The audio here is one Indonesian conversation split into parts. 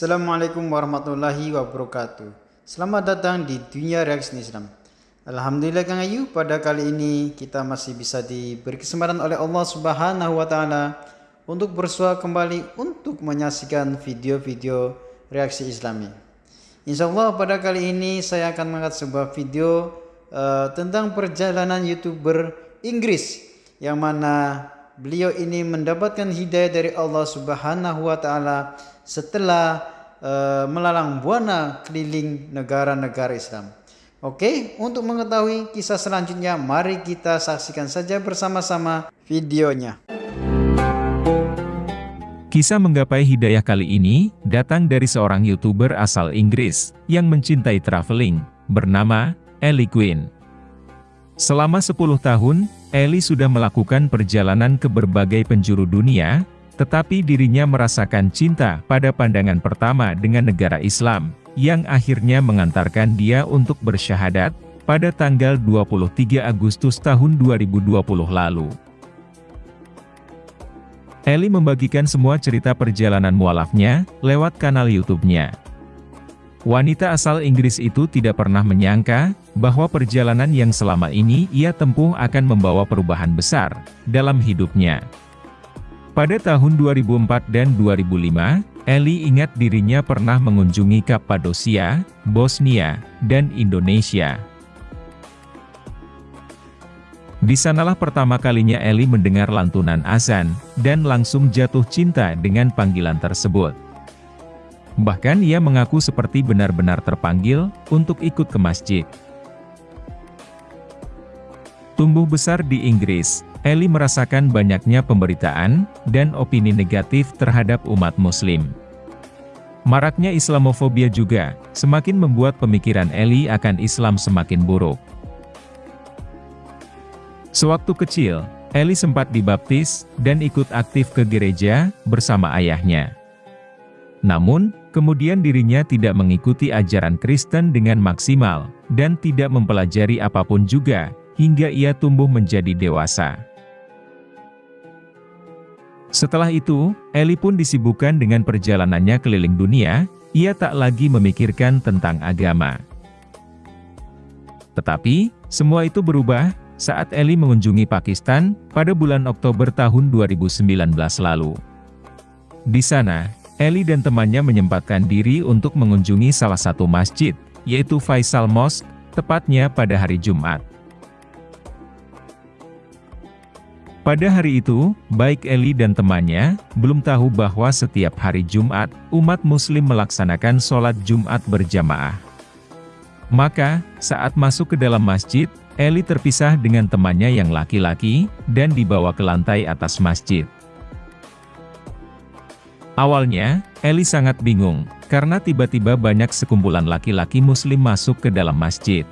Assalamualaikum warahmatullahi wabarakatuh. Selamat datang di Dunia Reaksi Islam. Alhamdulillah Kang Ayu, pada kali ini kita masih bisa diberi kesempatan oleh Allah Subhanahu wa taala untuk bersua kembali untuk menyaksikan video-video reaksi Islami. Insya Allah pada kali ini saya akan mengangkat sebuah video uh, tentang perjalanan youtuber Inggris yang mana beliau ini mendapatkan hidayah dari Allah Subhanahu wa taala setelah uh, melalang buana keliling negara-negara Islam. Oke, untuk mengetahui kisah selanjutnya, mari kita saksikan saja bersama-sama videonya. Kisah menggapai hidayah kali ini datang dari seorang YouTuber asal Inggris yang mencintai traveling, bernama Ellie Quinn. Selama 10 tahun, Ellie sudah melakukan perjalanan ke berbagai penjuru dunia, tetapi dirinya merasakan cinta pada pandangan pertama dengan negara Islam, yang akhirnya mengantarkan dia untuk bersyahadat, pada tanggal 23 Agustus tahun 2020 lalu. Eli membagikan semua cerita perjalanan mualafnya, lewat kanal YouTube-nya. Wanita asal Inggris itu tidak pernah menyangka, bahwa perjalanan yang selama ini ia tempuh akan membawa perubahan besar, dalam hidupnya. Pada tahun 2004 dan 2005, Eli ingat dirinya pernah mengunjungi Kappadosia, Bosnia, dan Indonesia. Di sanalah pertama kalinya Eli mendengar lantunan azan, dan langsung jatuh cinta dengan panggilan tersebut. Bahkan ia mengaku seperti benar-benar terpanggil, untuk ikut ke masjid. Tumbuh besar di Inggris, Eli merasakan banyaknya pemberitaan, dan opini negatif terhadap umat muslim. Maraknya Islamofobia juga, semakin membuat pemikiran Eli akan Islam semakin buruk. Sewaktu kecil, Eli sempat dibaptis, dan ikut aktif ke gereja, bersama ayahnya. Namun, kemudian dirinya tidak mengikuti ajaran Kristen dengan maksimal, dan tidak mempelajari apa pun juga, hingga ia tumbuh menjadi dewasa. Setelah itu, Eli pun disibukkan dengan perjalanannya keliling dunia, ia tak lagi memikirkan tentang agama. Tetapi, semua itu berubah, saat Eli mengunjungi Pakistan, pada bulan Oktober tahun 2019 lalu. Di sana, Eli dan temannya menyempatkan diri untuk mengunjungi salah satu masjid, yaitu Faisal Mosque, tepatnya pada hari Jumat. Pada hari itu, baik Eli dan temannya, belum tahu bahwa setiap hari Jumat, umat muslim melaksanakan sholat Jumat berjamaah. Maka, saat masuk ke dalam masjid, Eli terpisah dengan temannya yang laki-laki, dan dibawa ke lantai atas masjid. Awalnya, Eli sangat bingung, karena tiba-tiba banyak sekumpulan laki-laki muslim masuk ke dalam masjid.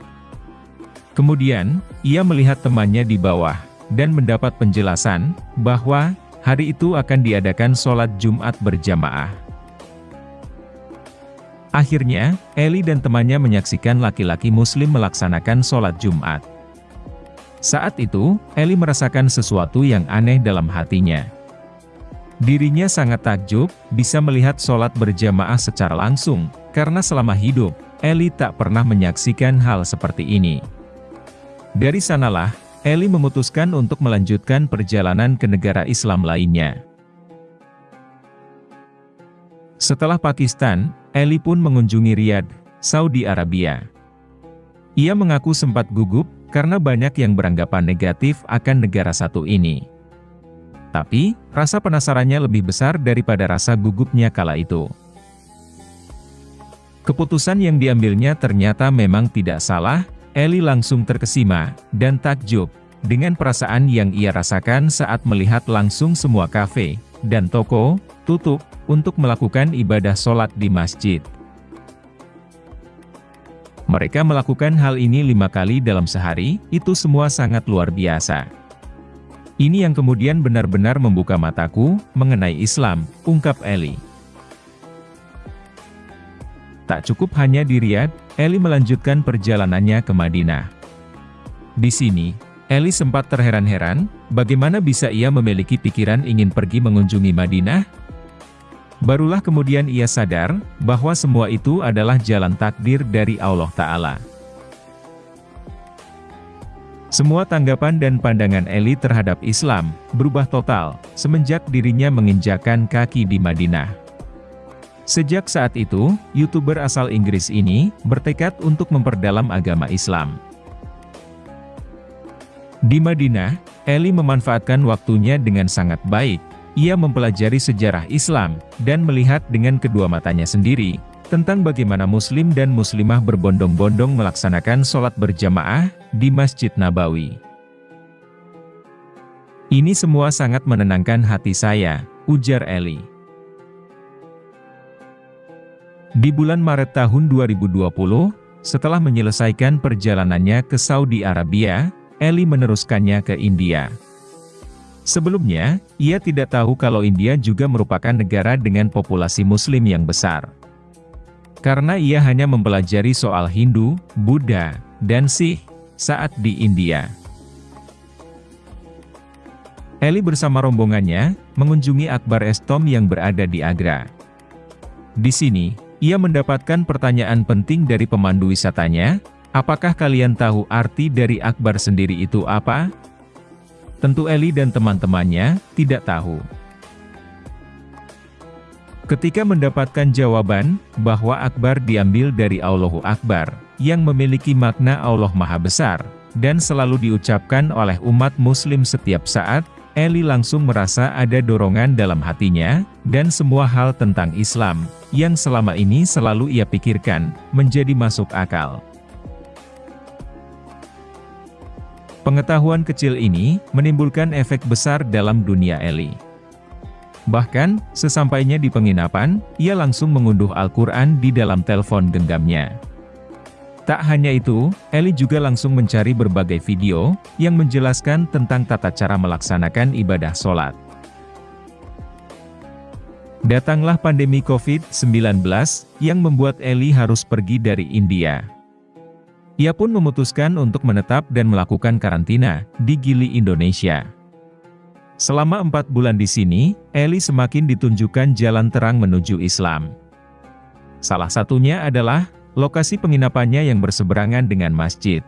Kemudian, ia melihat temannya di bawah, dan mendapat penjelasan, bahwa, hari itu akan diadakan sholat Jumat berjamaah. Akhirnya, Eli dan temannya menyaksikan laki-laki muslim melaksanakan sholat Jumat. Saat itu, Eli merasakan sesuatu yang aneh dalam hatinya. Dirinya sangat takjub, bisa melihat sholat berjamaah secara langsung, karena selama hidup, Eli tak pernah menyaksikan hal seperti ini. Dari sanalah, Eli memutuskan untuk melanjutkan perjalanan ke negara Islam lainnya. Setelah Pakistan, Eli pun mengunjungi Riyadh, Saudi Arabia. Ia mengaku sempat gugup, karena banyak yang beranggapan negatif akan negara satu ini. Tapi, rasa penasarannya lebih besar daripada rasa gugupnya kala itu. Keputusan yang diambilnya ternyata memang tidak salah, Eli langsung terkesima, dan takjub, dengan perasaan yang ia rasakan saat melihat langsung semua kafe, dan toko, tutup, untuk melakukan ibadah sholat di masjid. Mereka melakukan hal ini lima kali dalam sehari, itu semua sangat luar biasa. Ini yang kemudian benar-benar membuka mataku, mengenai Islam, ungkap Eli. Tak cukup hanya di Riyadh, Eli melanjutkan perjalanannya ke Madinah. Di sini, Eli sempat terheran-heran, bagaimana bisa ia memiliki pikiran ingin pergi mengunjungi Madinah? Barulah kemudian ia sadar, bahwa semua itu adalah jalan takdir dari Allah Ta'ala. Semua tanggapan dan pandangan Eli terhadap Islam, berubah total, semenjak dirinya menginjakan kaki di Madinah. Sejak saat itu, YouTuber asal Inggris ini, bertekad untuk memperdalam agama Islam. Di Madinah, Eli memanfaatkan waktunya dengan sangat baik, ia mempelajari sejarah Islam, dan melihat dengan kedua matanya sendiri, tentang bagaimana muslim dan muslimah berbondong-bondong melaksanakan sholat berjamaah, di Masjid Nabawi. Ini semua sangat menenangkan hati saya, ujar Eli. Di bulan Maret tahun 2020, setelah menyelesaikan perjalanannya ke Saudi Arabia, Eli meneruskannya ke India. Sebelumnya, ia tidak tahu kalau India juga merupakan negara dengan populasi muslim yang besar. Karena ia hanya mempelajari soal Hindu, Buddha, dan Sikh saat di India. Eli bersama rombongannya, mengunjungi Akbar Estom yang berada di Agra. Di sini, ia mendapatkan pertanyaan penting dari pemandu wisatanya, apakah kalian tahu arti dari Akbar sendiri itu apa? Tentu Eli dan teman-temannya tidak tahu. Ketika mendapatkan jawaban bahwa Akbar diambil dari Allahu Akbar, yang memiliki makna Allah Maha Besar, dan selalu diucapkan oleh umat muslim setiap saat, Eli langsung merasa ada dorongan dalam hatinya, dan semua hal tentang Islam, yang selama ini selalu ia pikirkan, menjadi masuk akal. Pengetahuan kecil ini, menimbulkan efek besar dalam dunia Eli. Bahkan, sesampainya di penginapan, ia langsung mengunduh Al-Quran di dalam telepon genggamnya. Tak hanya itu, Eli juga langsung mencari berbagai video, yang menjelaskan tentang tata cara melaksanakan ibadah sholat. Datanglah pandemi COVID-19, yang membuat Eli harus pergi dari India. Ia pun memutuskan untuk menetap dan melakukan karantina di Gili, Indonesia. Selama empat bulan di sini, Eli semakin ditunjukkan jalan terang menuju Islam. Salah satunya adalah, lokasi penginapannya yang berseberangan dengan masjid.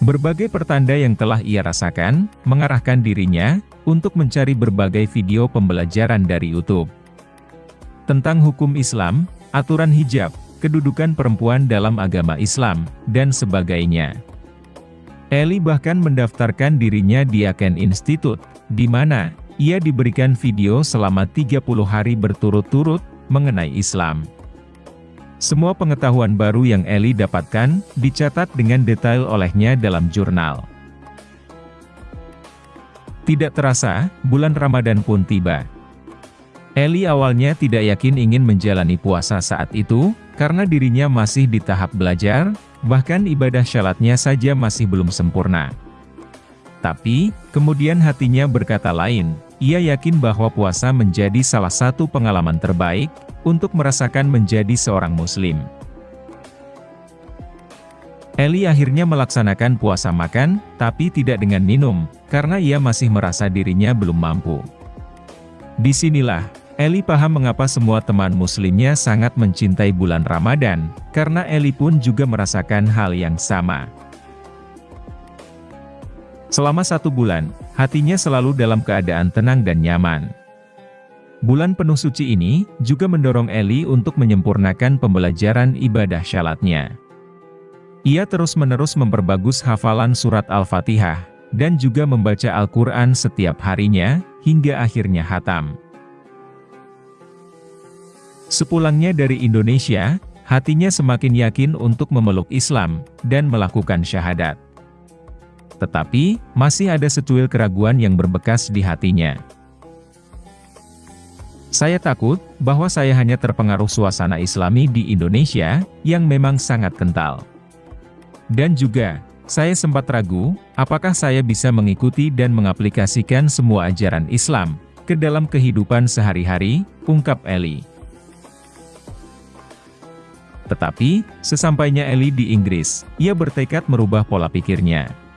Berbagai pertanda yang telah ia rasakan, mengarahkan dirinya, untuk mencari berbagai video pembelajaran dari YouTube. Tentang hukum Islam, aturan hijab, kedudukan perempuan dalam agama Islam, dan sebagainya. Eli bahkan mendaftarkan dirinya di Aken Institute, di mana ia diberikan video selama 30 hari berturut-turut mengenai Islam. Semua pengetahuan baru yang Eli dapatkan, dicatat dengan detail olehnya dalam jurnal. Tidak terasa, bulan Ramadan pun tiba. Eli awalnya tidak yakin ingin menjalani puasa saat itu, karena dirinya masih di tahap belajar, bahkan ibadah syalatnya saja masih belum sempurna. Tapi, kemudian hatinya berkata lain, ia yakin bahwa puasa menjadi salah satu pengalaman terbaik, untuk merasakan menjadi seorang muslim. Eli akhirnya melaksanakan puasa makan, tapi tidak dengan minum, karena ia masih merasa dirinya belum mampu. Di sinilah, Eli paham mengapa semua teman muslimnya sangat mencintai bulan Ramadan, karena Eli pun juga merasakan hal yang sama. Selama satu bulan, hatinya selalu dalam keadaan tenang dan nyaman. Bulan penuh suci ini, juga mendorong Eli untuk menyempurnakan pembelajaran ibadah syalatnya. Ia terus-menerus memperbagus hafalan surat Al-Fatihah, dan juga membaca Al-Quran setiap harinya, hingga akhirnya hatam. Sepulangnya dari Indonesia, hatinya semakin yakin untuk memeluk Islam, dan melakukan syahadat. Tetapi, masih ada secuil keraguan yang berbekas di hatinya. Saya takut, bahwa saya hanya terpengaruh suasana islami di Indonesia, yang memang sangat kental. Dan juga, saya sempat ragu, apakah saya bisa mengikuti dan mengaplikasikan semua ajaran Islam, ke dalam kehidupan sehari-hari, ungkap Eli. Tetapi, sesampainya Eli di Inggris, ia bertekad merubah pola pikirnya.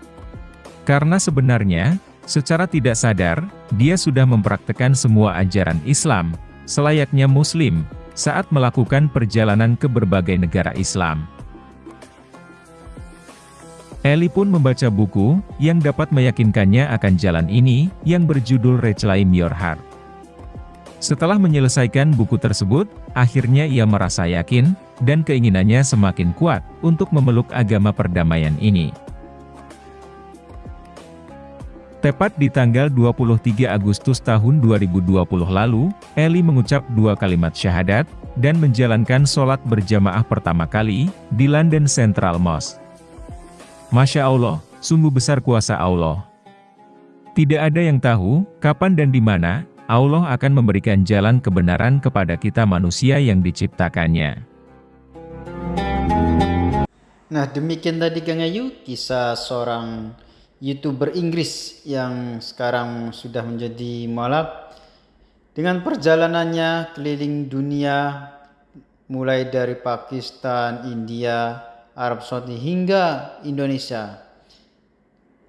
Karena sebenarnya, Secara tidak sadar, dia sudah mempraktekkan semua ajaran Islam, selayaknya Muslim, saat melakukan perjalanan ke berbagai negara Islam. Eli pun membaca buku, yang dapat meyakinkannya akan jalan ini, yang berjudul Reclaim Your Heart. Setelah menyelesaikan buku tersebut, akhirnya ia merasa yakin, dan keinginannya semakin kuat, untuk memeluk agama perdamaian ini. Tepat di tanggal 23 Agustus tahun 2020 lalu, Eli mengucap dua kalimat syahadat, dan menjalankan sholat berjamaah pertama kali, di London Central Mosque. Masya Allah, sungguh besar kuasa Allah. Tidak ada yang tahu, kapan dan di mana, Allah akan memberikan jalan kebenaran kepada kita manusia yang diciptakannya. Nah demikian tadi Kang Ayu, kisah seorang youtuber Inggris yang sekarang sudah menjadi malak dengan perjalanannya keliling dunia mulai dari Pakistan, India, Arab Saudi hingga Indonesia.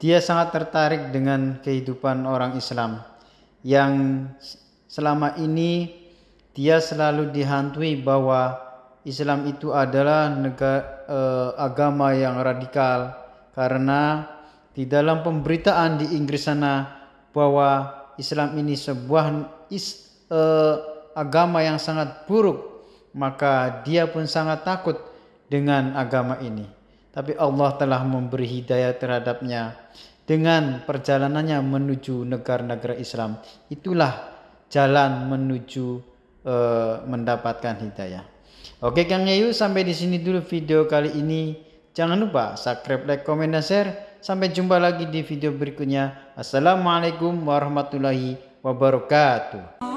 Dia sangat tertarik dengan kehidupan orang Islam yang selama ini dia selalu dihantui bahwa Islam itu adalah negara, eh, agama yang radikal karena di dalam pemberitaan di Inggris sana bahwa Islam ini sebuah is, uh, agama yang sangat buruk maka dia pun sangat takut dengan agama ini. Tapi Allah telah memberi hidayah terhadapnya dengan perjalanannya menuju negara-negara Islam. Itulah jalan menuju uh, mendapatkan hidayah. Oke Kang Yayu sampai di sini dulu video kali ini. Jangan lupa subscribe like comment dan share Sampai jumpa lagi di video berikutnya. Assalamualaikum warahmatullahi wabarakatuh.